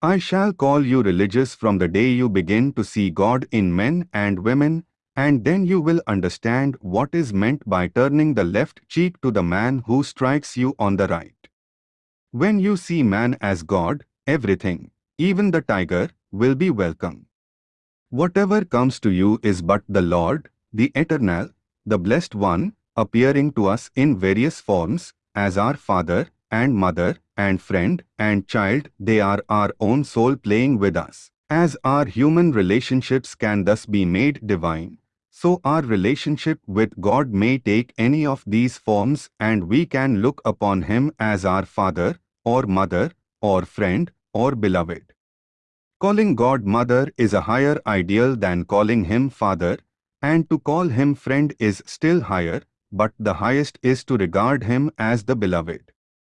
I shall call you religious from the day you begin to see God in men and women, and then you will understand what is meant by turning the left cheek to the man who strikes you on the right. When you see man as God, everything, even the tiger, will be welcome. Whatever comes to you is but the Lord, the Eternal, the Blessed One, appearing to us in various forms, as our Father, and Mother, and Friend, and Child, they are our own soul playing with us. As our human relationships can thus be made divine, so our relationship with God may take any of these forms and we can look upon Him as our Father, or Mother, or Friend, or Beloved. Calling God Mother is a higher ideal than calling Him Father, and to call Him Friend is still higher, but the highest is to regard Him as the Beloved.